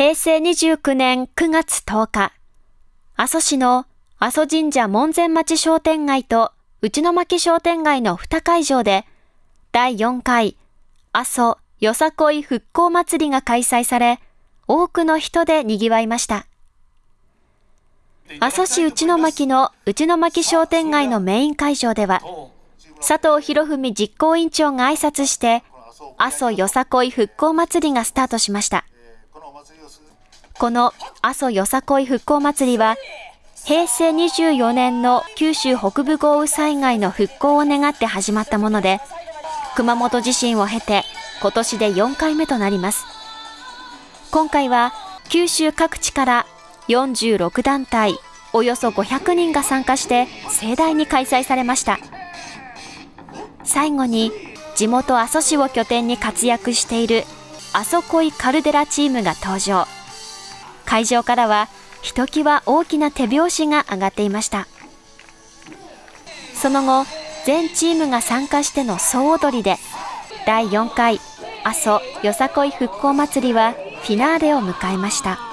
平成29年9月10日、阿蘇市の阿蘇神社門前町商店街と内野巻商店街の2会場で、第4回阿蘇よさこい復興祭りが開催され、多くの人で賑わいました。阿蘇市内野巻の内野巻商店街のメイン会場では、佐藤博文実行委員長が挨拶して、阿蘇よさこい復興祭りがスタートしました。この阿蘇よさこい復興祭りは、平成24年の九州北部豪雨災害の復興を願って始まったもので、熊本地震を経て今年で4回目となります。今回は九州各地から46団体、およそ500人が参加して盛大に開催されました。最後に地元阿蘇市を拠点に活躍している阿蘇恋カルデラチームが登場。会場からはひときわ大きな手拍子が上がっていました。その後、全チームが参加しての総踊りで、第4回阿蘇よさこい復興祭りはフィナーレを迎えました。